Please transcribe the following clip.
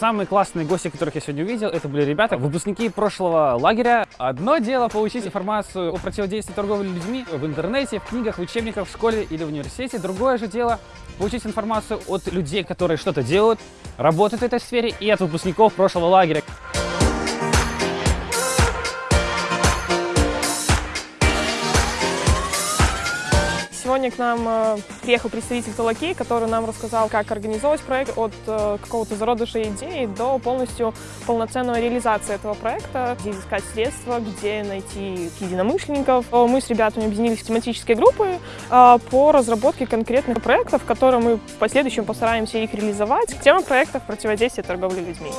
Самые классные гости, которых я сегодня увидел, это были ребята, выпускники прошлого лагеря. Одно дело получить информацию о противодействии торговли людьми в интернете, в книгах, в учебниках, в школе или в университете. Другое же дело получить информацию от людей, которые что-то делают, работают в этой сфере, и от выпускников прошлого лагеря. Сегодня к нам э, приехал представитель Талакей, который нам рассказал, как организовать проект от э, какого-то зародыша идеи до полностью полноценной реализации этого проекта, где искать средства, где найти единомышленников. Э, мы с ребятами объединились в тематические группы по разработке конкретных проектов, которые мы в последующем постараемся их реализовать. Тема проектов противодействия торговли людьми.